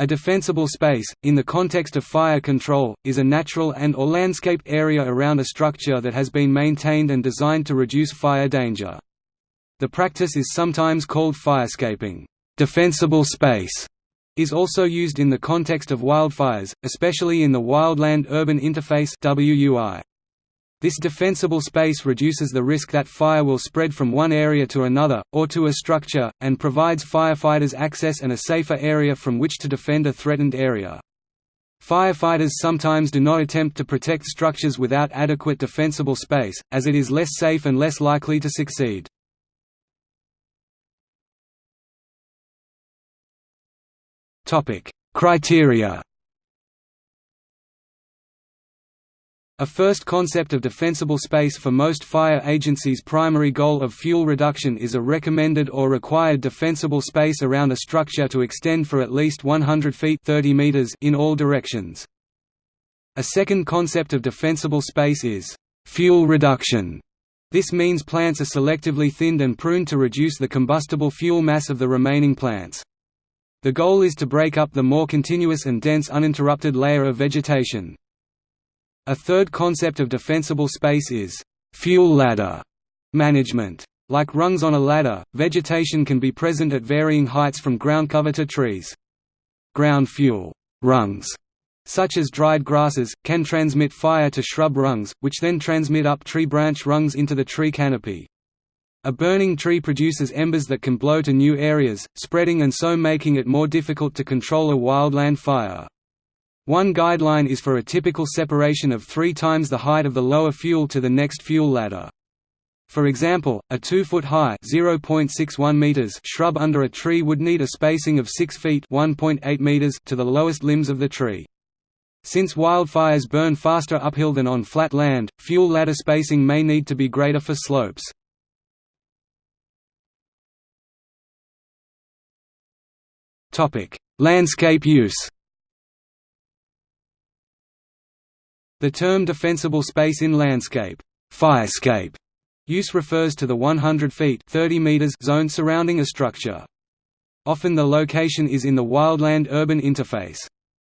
A defensible space, in the context of fire control, is a natural and or landscaped area around a structure that has been maintained and designed to reduce fire danger. The practice is sometimes called firescaping. Defensible space is also used in the context of wildfires, especially in the Wildland-Urban Interface WUI. This defensible space reduces the risk that fire will spread from one area to another, or to a structure, and provides firefighters access and a safer area from which to defend a threatened area. Firefighters sometimes do not attempt to protect structures without adequate defensible space, as it is less safe and less likely to succeed. Criteria A first concept of defensible space for most fire agencies' primary goal of fuel reduction is a recommended or required defensible space around a structure to extend for at least 100 feet 30 meters in all directions. A second concept of defensible space is fuel reduction. This means plants are selectively thinned and pruned to reduce the combustible fuel mass of the remaining plants. The goal is to break up the more continuous and dense uninterrupted layer of vegetation. A third concept of defensible space is fuel ladder management. Like rungs on a ladder, vegetation can be present at varying heights from ground cover to trees. Ground fuel rungs, such as dried grasses, can transmit fire to shrub rungs, which then transmit up tree branch rungs into the tree canopy. A burning tree produces embers that can blow to new areas, spreading and so making it more difficult to control a wildland fire. One guideline is for a typical separation of three times the height of the lower fuel to the next fuel ladder. For example, a 2-foot-high meters shrub under a tree would need a spacing of 6 feet meters to the lowest limbs of the tree. Since wildfires burn faster uphill than on flat land, fuel ladder spacing may need to be greater for slopes. Landscape use The term defensible space in landscape firescape use refers to the 100 feet 30 meters zone surrounding a structure. Often the location is in the wildland-urban interface.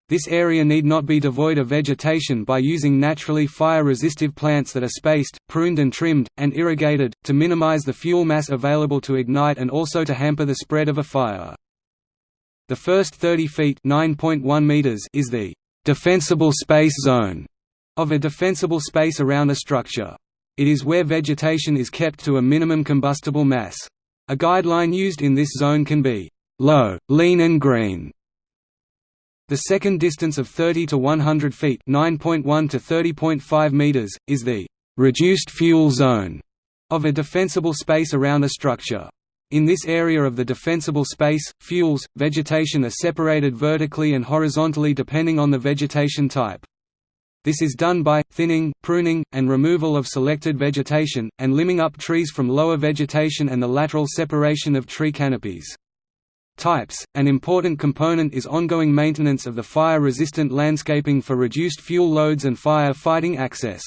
This area need not be devoid of vegetation by using naturally fire-resistive plants that are spaced, pruned and trimmed, and irrigated, to minimize the fuel mass available to ignite and also to hamper the spread of a fire. The first 30 feet meters is the defensible space zone of a defensible space around a structure. It is where vegetation is kept to a minimum combustible mass. A guideline used in this zone can be low, lean and green. The second distance of 30 to 100 feet (9.1 to 30.5 meters) is the reduced fuel zone of a defensible space around a structure. In this area of the defensible space, fuels, vegetation are separated vertically and horizontally depending on the vegetation type. This is done by, thinning, pruning, and removal of selected vegetation, and limbing up trees from lower vegetation and the lateral separation of tree canopies. Types – An important component is ongoing maintenance of the fire-resistant landscaping for reduced fuel loads and fire-fighting access.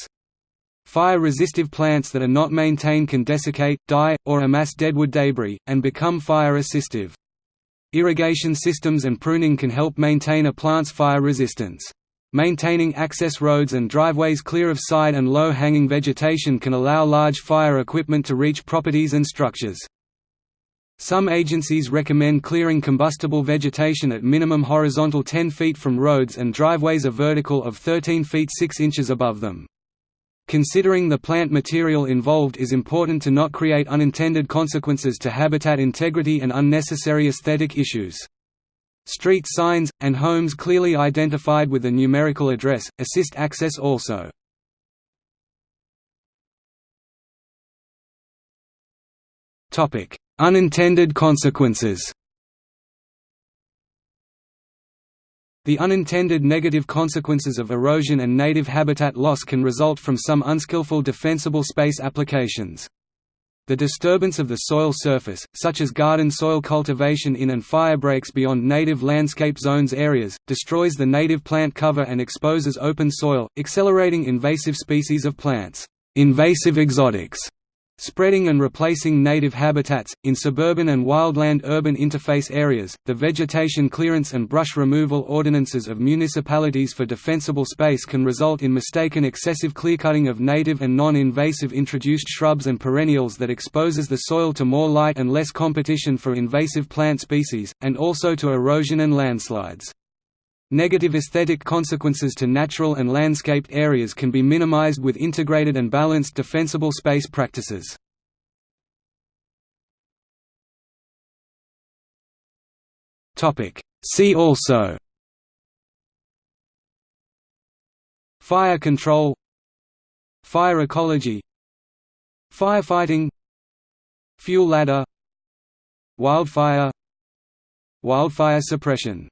Fire-resistive plants that are not maintained can desiccate, die, or amass deadwood debris, and become fire-assistive. Irrigation systems and pruning can help maintain a plant's fire resistance. Maintaining access roads and driveways clear of side and low-hanging vegetation can allow large fire equipment to reach properties and structures. Some agencies recommend clearing combustible vegetation at minimum horizontal 10 feet from roads and driveways a vertical of 13 feet 6 inches above them. Considering the plant material involved is important to not create unintended consequences to habitat integrity and unnecessary aesthetic issues. Street signs, and homes clearly identified with a numerical address, assist access also. Unintended consequences The unintended negative consequences of erosion and native habitat loss can result from some unskillful defensible space applications. The disturbance of the soil surface, such as garden soil cultivation in and fire breaks beyond native landscape zones areas, destroys the native plant cover and exposes open soil, accelerating invasive species of plants. Invasive exotics, Spreading and replacing native habitats. In suburban and wildland urban interface areas, the vegetation clearance and brush removal ordinances of municipalities for defensible space can result in mistaken excessive clearcutting of native and non-invasive introduced shrubs and perennials that exposes the soil to more light and less competition for invasive plant species, and also to erosion and landslides. Negative aesthetic consequences to natural and landscaped areas can be minimized with integrated and balanced defensible space practices. See also Fire control Fire ecology Firefighting Fuel ladder Wildfire Wildfire suppression